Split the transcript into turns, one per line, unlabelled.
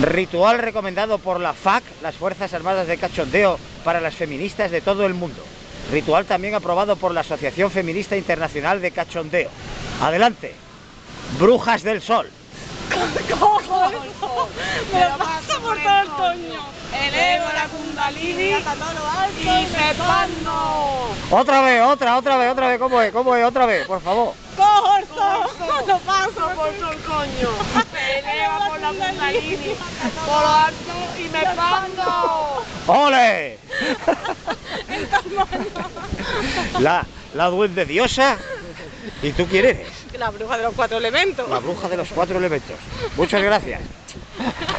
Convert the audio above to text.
Ritual recomendado por la FAC, las Fuerzas Armadas de Cachondeo, para las feministas de todo el mundo. Ritual también aprobado por la Asociación Feminista Internacional de Cachondeo. Adelante. Brujas del Sol.
Me pasa por todo el coño. Elevo la kundalini y me pando.
Otra vez, otra, otra vez, otra vez. ¿Cómo es? ¿Cómo es? Otra vez, por favor.
Cojo el sol, lo paso por todo el coño. Por la kundalini, por lo alto y me pando.
¡Ole! La, la duende diosa. ¿Y tú quién eres?
La bruja de los cuatro elementos.
La bruja de los cuatro elementos. Muchas gracias.